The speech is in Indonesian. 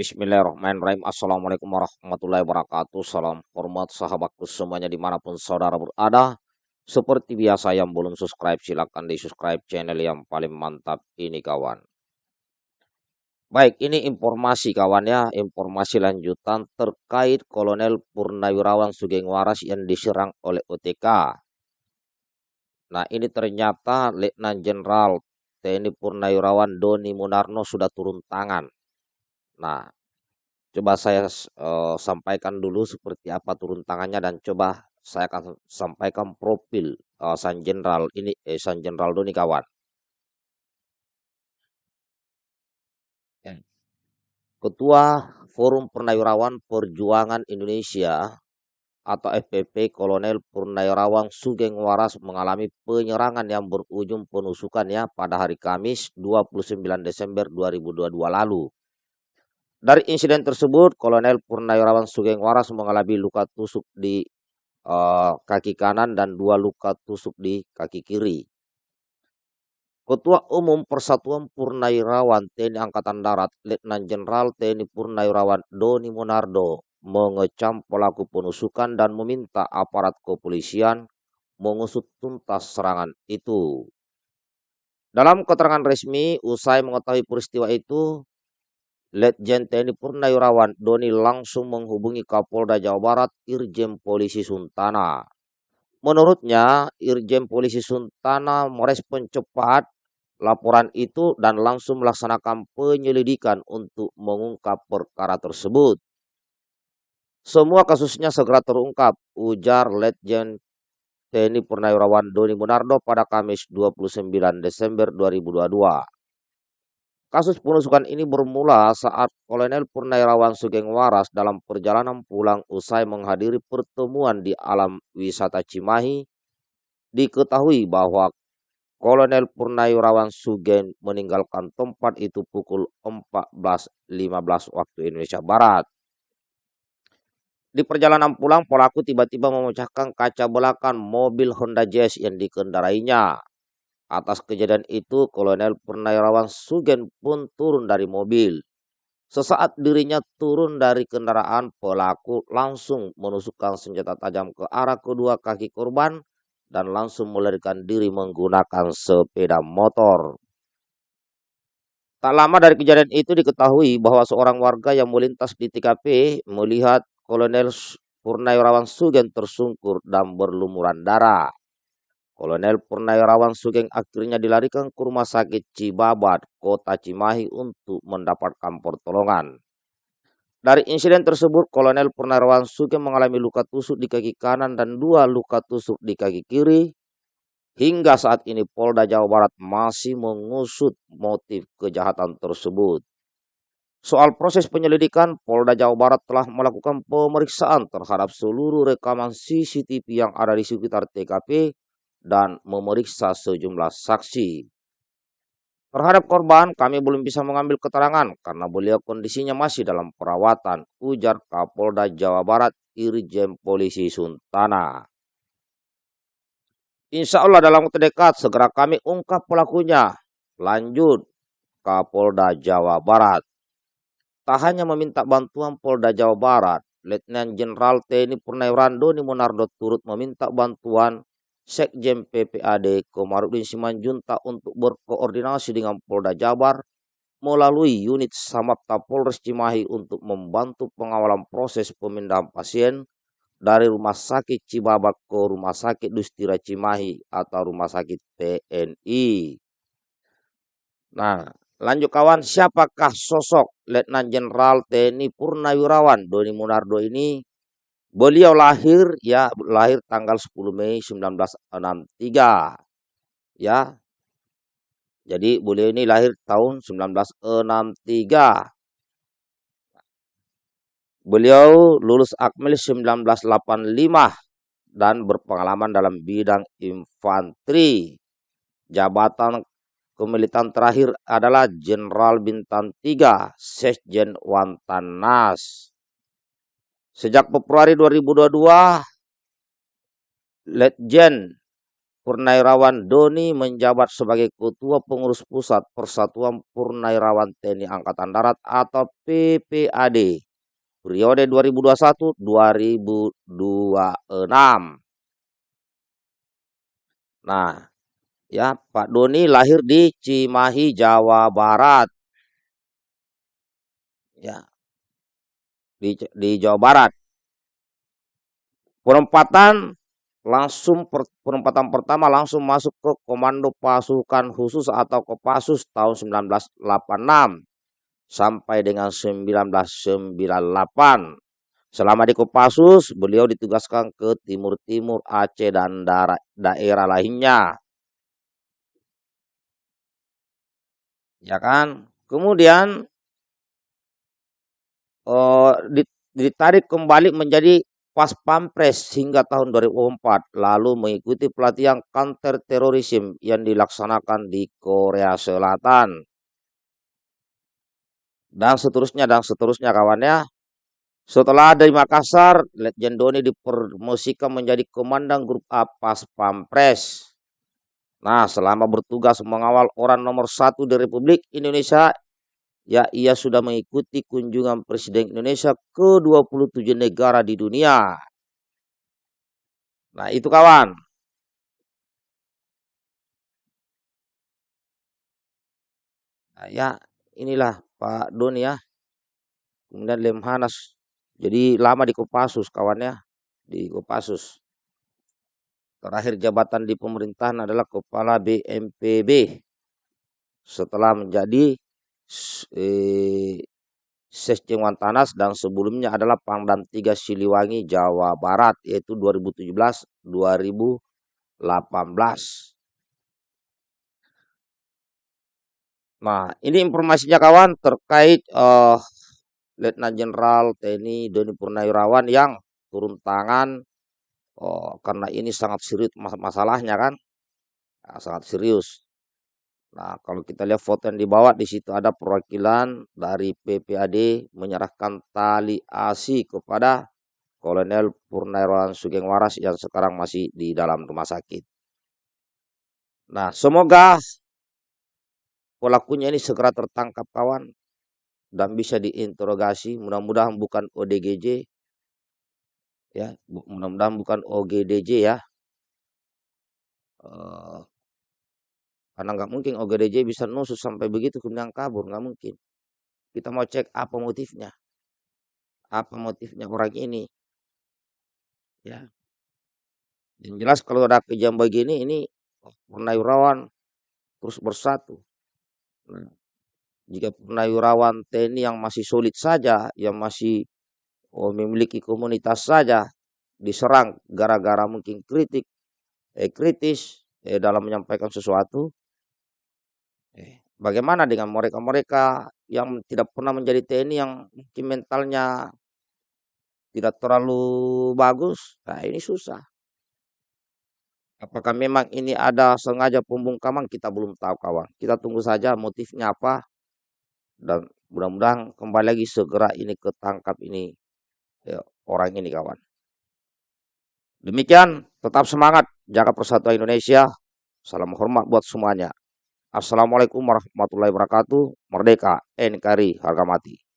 Bismillahirrahmanirrahim. Assalamualaikum warahmatullahi wabarakatuh. Salam hormat sahabatku semuanya di mana pun saudara berada. Seperti biasa yang belum subscribe silahkan di subscribe channel yang paling mantap ini kawan. Baik ini informasi kawan ya. Informasi lanjutan terkait Kolonel Purnawirawan Sugeng Waras yang diserang oleh OTK. Nah ini ternyata Letnan Jenderal TNI Purnawirawan Doni Munarno sudah turun tangan Nah, coba saya uh, sampaikan dulu seperti apa turun tangannya dan coba saya akan sampaikan profil uh, San Jenderal ini eh, San Jenderal Doni kawan. Ya. Ketua Forum Purnawirawan Perjuangan Indonesia atau FPP Kolonel Purnawirawan Sugeng Waras mengalami penyerangan yang berujung penusukannya pada hari Kamis 29 Desember 2022 lalu. Dari insiden tersebut, Kolonel Purnawirawan Sugeng Waras mengalami luka tusuk di uh, kaki kanan dan dua luka tusuk di kaki kiri. Ketua Umum Persatuan Purnawirawan TNI Angkatan Darat, Letnan Jenderal TNI Purnawirawan Doni Monardo mengecam pelaku penusukan dan meminta aparat kepolisian mengusut tuntas serangan itu. Dalam keterangan resmi, usai mengetahui peristiwa itu, Letjen TNI Purnawirawan Doni langsung menghubungi Kapolda Jawa Barat Irjen Polisi Suntana. Menurutnya, Irjen Polisi Suntana merespon cepat laporan itu dan langsung melaksanakan penyelidikan untuk mengungkap perkara tersebut. Semua kasusnya segera terungkap, ujar Letjen TNI Purnawirawan Doni Munardo pada Kamis 29 Desember 2022. Kasus penusukan ini bermula saat Kolonel Purnawirawan Sugeng Waras dalam perjalanan pulang usai menghadiri pertemuan di alam wisata Cimahi. Diketahui bahwa Kolonel Purnawirawan Sugeng meninggalkan tempat itu pukul 14.15 waktu Indonesia Barat. Di perjalanan pulang, pelaku tiba-tiba memecahkan kaca belakang mobil Honda Jazz yang dikendarainya. Atas kejadian itu, Kolonel Purnawirawan Sugen pun turun dari mobil. Sesaat dirinya turun dari kendaraan, pelaku langsung menusukkan senjata tajam ke arah kedua kaki korban dan langsung melarikan diri menggunakan sepeda motor. Tak lama dari kejadian itu diketahui bahwa seorang warga yang melintas di TKP melihat Kolonel Purnawirawan Sugen tersungkur dan berlumuran darah. Kolonel Purnawirawan Sugeng akhirnya dilarikan ke rumah sakit Cibabat, kota Cimahi untuk mendapatkan pertolongan. Dari insiden tersebut, Kolonel Purnawirawan Sugeng mengalami luka tusuk di kaki kanan dan dua luka tusuk di kaki kiri. Hingga saat ini Polda Jawa Barat masih mengusut motif kejahatan tersebut. Soal proses penyelidikan, Polda Jawa Barat telah melakukan pemeriksaan terhadap seluruh rekaman CCTV yang ada di sekitar TKP dan memeriksa sejumlah saksi. Terhadap korban, kami belum bisa mengambil keterangan karena beliau kondisinya masih dalam perawatan, ujar Kapolda Jawa Barat Irjen Polisi Suntana. Insya Allah dalam waktu dekat segera kami ungkap pelakunya. Lanjut, Kapolda Jawa Barat. Tak hanya meminta bantuan Polda Jawa Barat, Letnan Jenderal TNI Purnawirawan Doni Monardo turut meminta bantuan Sekjen PPAD Komarudin Simanjunta untuk berkoordinasi dengan Polda Jabar melalui unit Samapta Polres Cimahi untuk membantu pengawalan proses pemindahan pasien dari Rumah Sakit Cibabak ke Rumah Sakit Dustira Cimahi atau Rumah Sakit TNI. Nah, lanjut kawan, siapakah sosok Letnan Jenderal TNI Purnawirawan Doni Munardo ini Beliau lahir ya lahir tanggal 10 Mei 1963. Ya. Jadi beliau ini lahir tahun 1963. Beliau lulus Akmil 1985 dan berpengalaman dalam bidang infanteri. Jabatan kemilitan terakhir adalah Jenderal Bintang 3, Sekjen Wantanas. Sejak Februari 2022, Letjen Purnawirawan Doni menjabat sebagai Ketua Pengurus Pusat Persatuan Purnawirawan TNI Angkatan Darat atau PPAD periode 2021-2026. Nah, ya Pak Doni lahir di Cimahi, Jawa Barat. Ya. Di, di Jawa Barat. Penempatan langsung per, penempatan pertama langsung masuk ke Komando Pasukan Khusus atau Kopassus tahun 1986 sampai dengan 1998. Selama di Kopassus, beliau ditugaskan ke timur-timur Aceh dan daerah, daerah lainnya. Ya kan? Kemudian uh, ditarik kembali menjadi pas pampres hingga tahun 2004 lalu mengikuti pelatihan counter terorisme yang dilaksanakan di Korea Selatan. Dan seterusnya dan seterusnya kawannya setelah dari Makassar Letjen Doni dipromosikan menjadi komandan grup A pas pampres. Nah selama bertugas mengawal orang nomor satu di Republik Indonesia ya ia sudah mengikuti kunjungan Presiden Indonesia ke 27 negara di dunia. Nah, itu kawan. Nah, ya, inilah Pak Doni ya. Kemudian Lemhanas. Jadi lama di Kopassus kawannya, di Kopassus. Terakhir jabatan di pemerintahan adalah Kepala BNPB. Setelah menjadi eh, Wantanas dan sebelumnya adalah Pangdam 3 Siliwangi Jawa Barat yaitu 2017 2018. Nah, ini informasinya kawan terkait uh, Letnan Jenderal TNI Doni Purnawirawan yang turun tangan uh, karena ini sangat serius mas masalahnya kan. Nah, sangat serius. Nah, kalau kita lihat foto yang dibawa di situ ada perwakilan dari PPAD menyerahkan tali ASI kepada Kolonel Purnawirawan Sugeng Waras yang sekarang masih di dalam rumah sakit. Nah, semoga pelakunya ini segera tertangkap kawan dan bisa diinterogasi. Mudah-mudahan bukan ODGJ ya, mudah-mudahan bukan OGDJ ya. Uh, karena nggak mungkin OGDJ bisa nusuk sampai begitu kemudian kabur, nggak mungkin. Kita mau cek apa motifnya. Apa motifnya orang ini. Ya. Yang jelas kalau ada kejam begini, ini purnawirawan terus bersatu. Nah, jika purnawirawan TNI yang masih solid saja, yang masih oh, memiliki komunitas saja, diserang gara-gara mungkin kritik, eh, kritis eh, dalam menyampaikan sesuatu, bagaimana dengan mereka-mereka yang tidak pernah menjadi TNI yang mungkin mentalnya tidak terlalu bagus? Nah, ini susah. Apakah memang ini ada sengaja pembungkaman? Kita belum tahu kawan. Kita tunggu saja motifnya apa. Dan mudah-mudahan kembali lagi segera ini ketangkap ini ya, orang ini kawan. Demikian, tetap semangat jaga persatuan Indonesia. Salam hormat buat semuanya. Assalamualaikum warahmatullahi wabarakatuh. Merdeka, NKRI, harga mati.